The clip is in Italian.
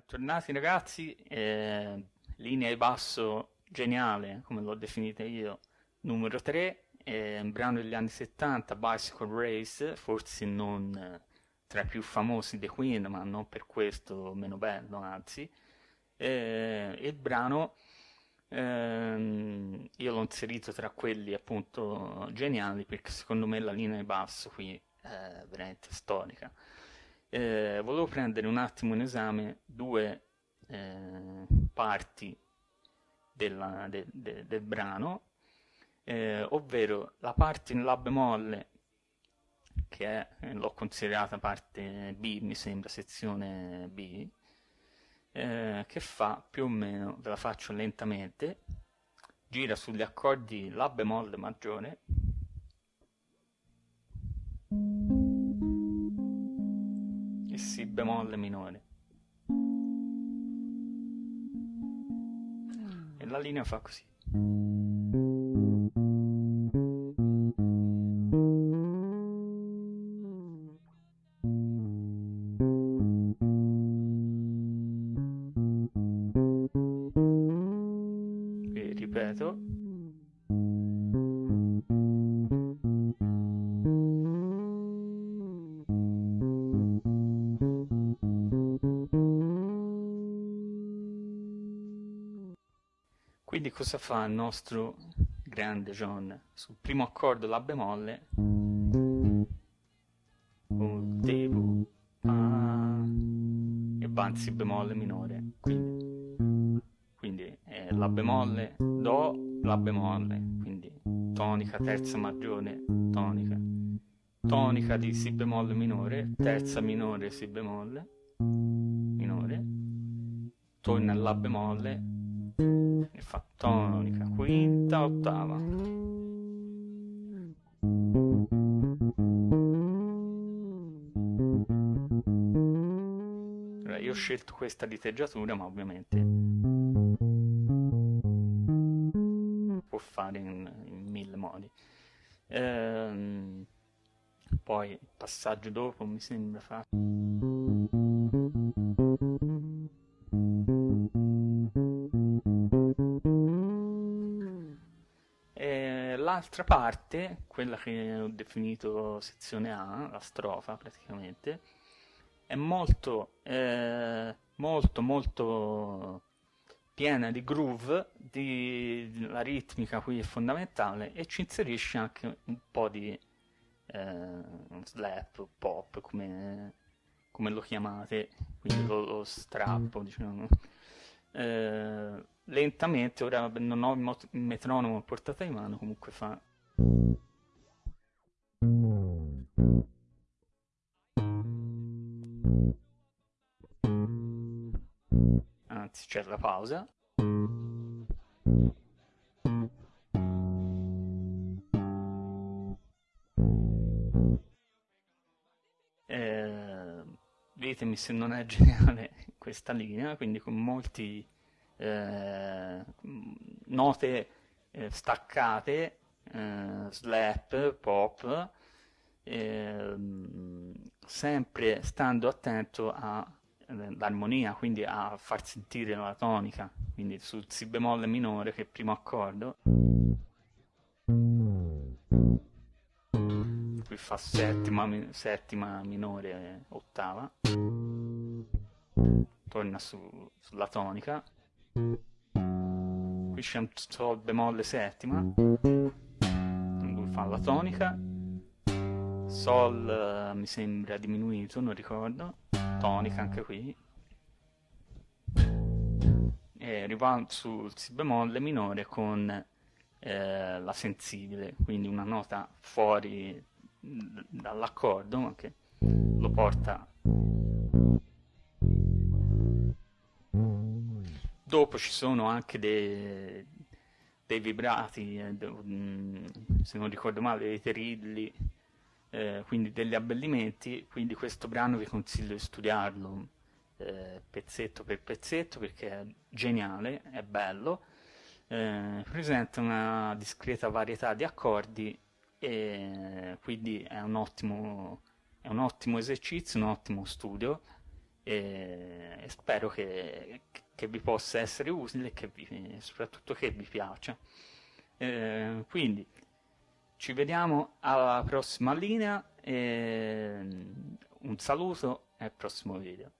Bentornati ragazzi, eh, linea di basso geniale, come l'ho definita io, numero 3, eh, un brano degli anni 70, Bicycle Race, forse non eh, tra i più famosi dei Queen, ma non per questo meno bello, anzi. Eh, il brano ehm, io l'ho inserito tra quelli appunto geniali perché secondo me la linea di basso qui è veramente storica eh, volevo prendere un attimo in esame due eh, parti della, de, de, del brano, eh, ovvero la parte in La bemolle, che eh, l'ho considerata parte B, mi sembra, sezione B, eh, che fa più o meno, ve la faccio lentamente, gira sugli accordi La bemolle maggiore, bemolle minore. E la linea fa così. Ripeto. Quindi cosa fa il nostro grande John? Sul primo accordo La bemolle. Fa e Si bemolle minore. Quindi, quindi è La bemolle Do La bemolle. Quindi tonica terza maggiore tonica. Tonica di Si bemolle minore terza minore Si bemolle minore. Torna alla bemolle e fa tonica, quinta, ottava. Allora, io ho scelto questa diteggiatura, ma ovviamente può fare in, in mille modi. Ehm, poi il passaggio dopo mi sembra fa... l'altra parte, quella che ho definito sezione A, la strofa praticamente, è molto, eh, molto, molto piena di groove, di, la ritmica qui è fondamentale e ci inserisce anche un po' di eh, slap, pop, come, come, lo chiamate, quindi lo, lo strappo, diciamo. Eh, lentamente, ora non ho il metronomo a portata di mano, comunque fa... Anzi, c'è la pausa. Ditemi se non è geniale questa linea, quindi con molti eh, note eh, staccate, eh, slap, pop, ehm, sempre stando attento all'armonia, quindi a far sentire la tonica, quindi sul si bemolle minore che è il primo accordo. Qui fa settima, settima minore, ottava. Torna su, sulla tonica. Qui c'è un sol bemolle settima. Lui fa la tonica. Sol uh, mi sembra diminuito non ricordo. Tonica anche qui. E arriva sul si bemolle minore con eh, la sensibile quindi una nota fuori dall'accordo ma che lo porta Dopo ci sono anche dei, dei vibrati, eh, mm, se non ricordo male, dei terilli, eh, quindi degli abbellimenti, quindi questo brano vi consiglio di studiarlo eh, pezzetto per pezzetto perché è geniale, è bello, eh, presenta una discreta varietà di accordi e quindi è un ottimo, è un ottimo esercizio, un ottimo studio e, spero che, che, vi possa essere utile e soprattutto che vi piaccia. Eh, quindi ci vediamo alla prossima linea, un saluto e al prossimo video.